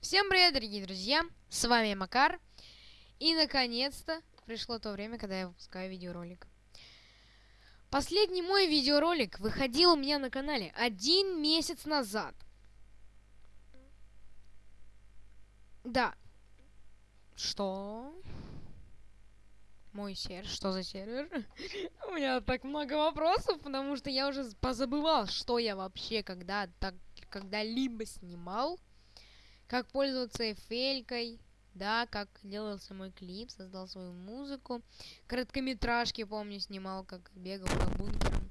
Всем привет, дорогие друзья! С вами Макар. И наконец-то пришло то время, когда я выпускаю видеоролик. Последний мой видеоролик выходил у меня на канале один месяц назад. Да. Что? Мой сервер? Что за сервер? у меня так много вопросов, потому что я уже позабывал, что я вообще когда так когда-либо снимал как пользоваться эфелькой, да, как делался мой клип, создал свою музыку. Короткометражки, помню, снимал, как бегал по бункерам.